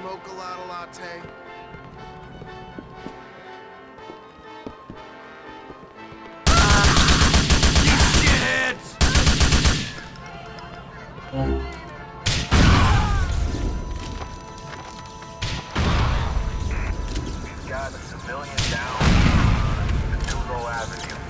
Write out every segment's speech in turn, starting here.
Smoke a lot of latte. Got a civilian down. Avenue.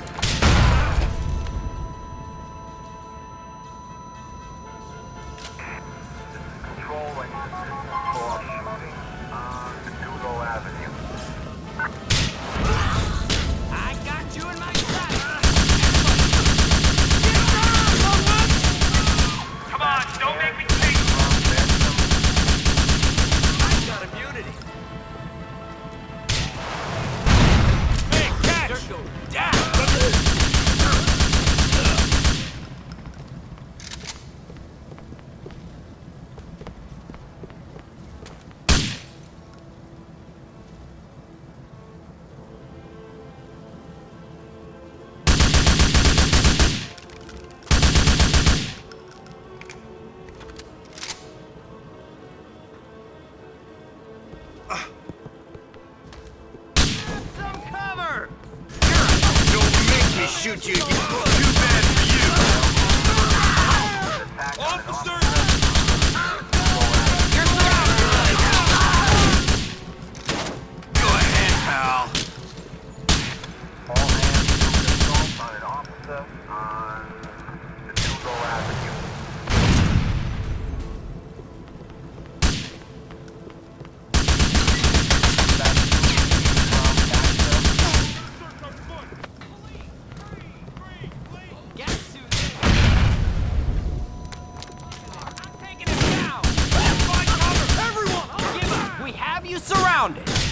surrounded!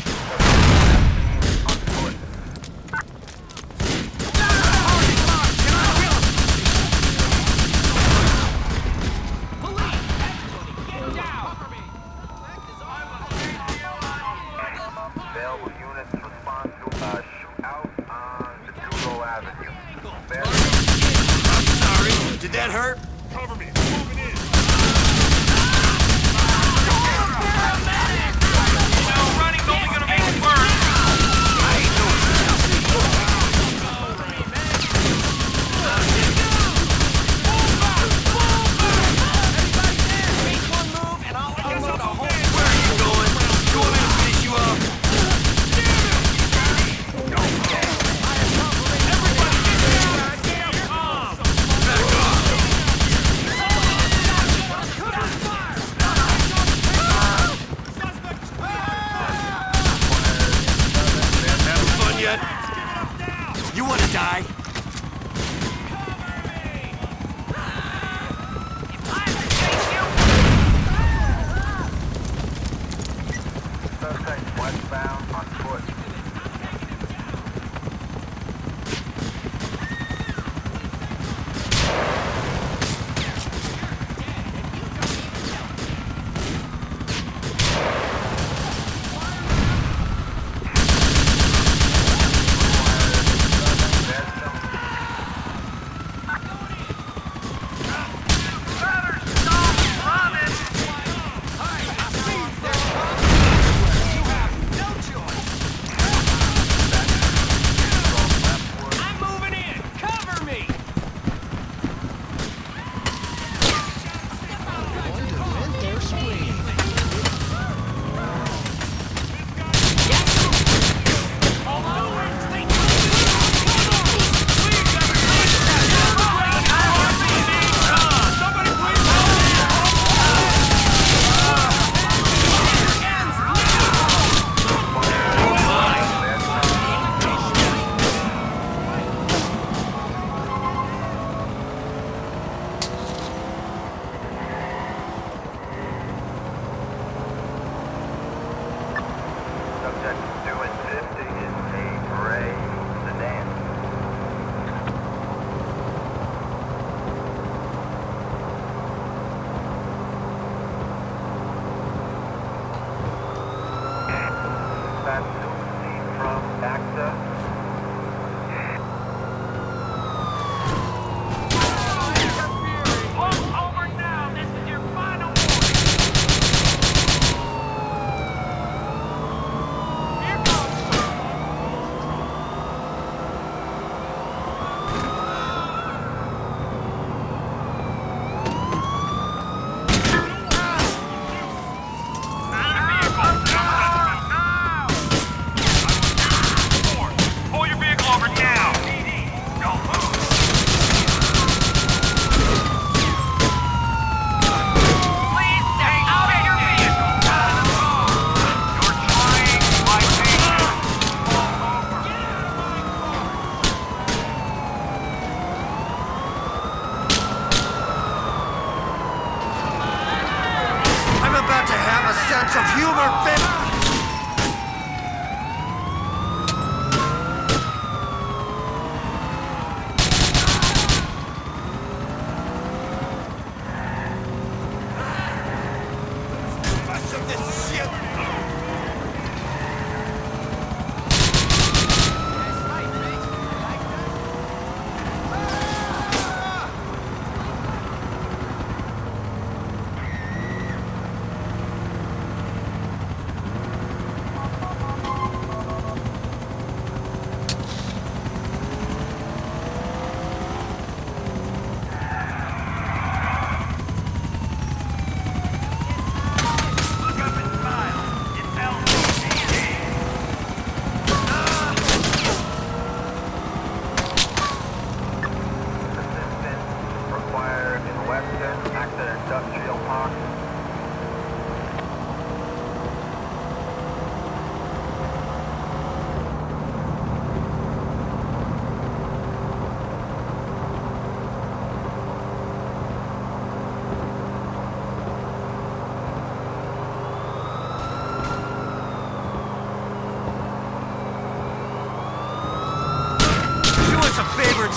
it.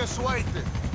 Fica sueite.